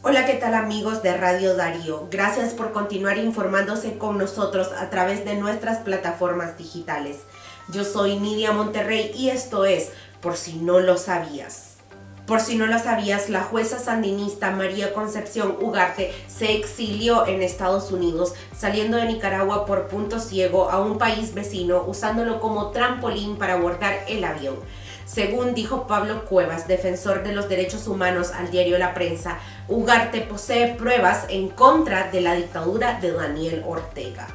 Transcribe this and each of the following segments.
Hola, ¿qué tal amigos de Radio Darío? Gracias por continuar informándose con nosotros a través de nuestras plataformas digitales. Yo soy Nidia Monterrey y esto es Por si no lo sabías. Por si no lo sabías, la jueza sandinista María Concepción Ugarte se exilió en Estados Unidos, saliendo de Nicaragua por punto ciego a un país vecino, usándolo como trampolín para abordar el avión. Según dijo Pablo Cuevas, defensor de los derechos humanos al diario La Prensa, Ugarte posee pruebas en contra de la dictadura de Daniel Ortega.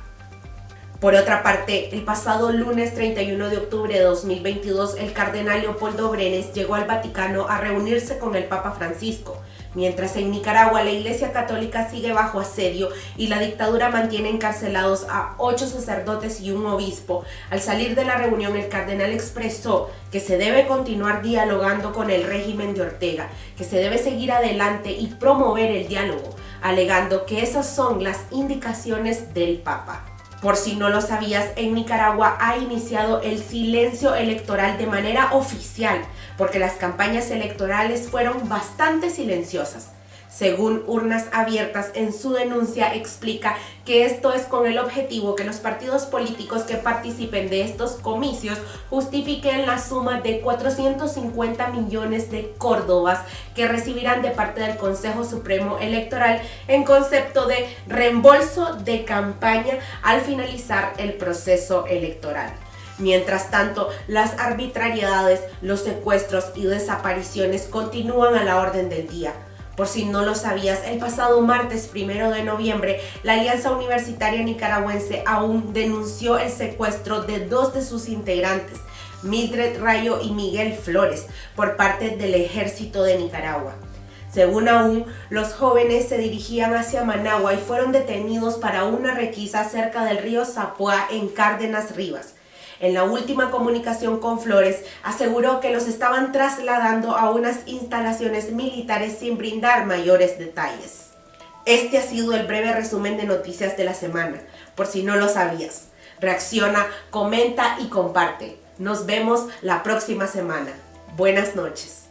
Por otra parte, el pasado lunes 31 de octubre de 2022, el cardenal Leopoldo Brenes llegó al Vaticano a reunirse con el Papa Francisco, mientras en Nicaragua la Iglesia Católica sigue bajo asedio y la dictadura mantiene encarcelados a ocho sacerdotes y un obispo. Al salir de la reunión, el cardenal expresó que se debe continuar dialogando con el régimen de Ortega, que se debe seguir adelante y promover el diálogo, alegando que esas son las indicaciones del Papa. Por si no lo sabías, en Nicaragua ha iniciado el silencio electoral de manera oficial, porque las campañas electorales fueron bastante silenciosas. Según Urnas Abiertas, en su denuncia explica que esto es con el objetivo que los partidos políticos que participen de estos comicios justifiquen la suma de 450 millones de córdobas que recibirán de parte del Consejo Supremo Electoral en concepto de reembolso de campaña al finalizar el proceso electoral. Mientras tanto, las arbitrariedades, los secuestros y desapariciones continúan a la orden del día. Por si no lo sabías, el pasado martes 1 de noviembre, la Alianza Universitaria Nicaragüense aún denunció el secuestro de dos de sus integrantes, Mildred Rayo y Miguel Flores, por parte del Ejército de Nicaragua. Según aún, los jóvenes se dirigían hacia Managua y fueron detenidos para una requisa cerca del río Zapua en Cárdenas Rivas. En la última comunicación con Flores, aseguró que los estaban trasladando a unas instalaciones militares sin brindar mayores detalles. Este ha sido el breve resumen de noticias de la semana, por si no lo sabías. Reacciona, comenta y comparte. Nos vemos la próxima semana. Buenas noches.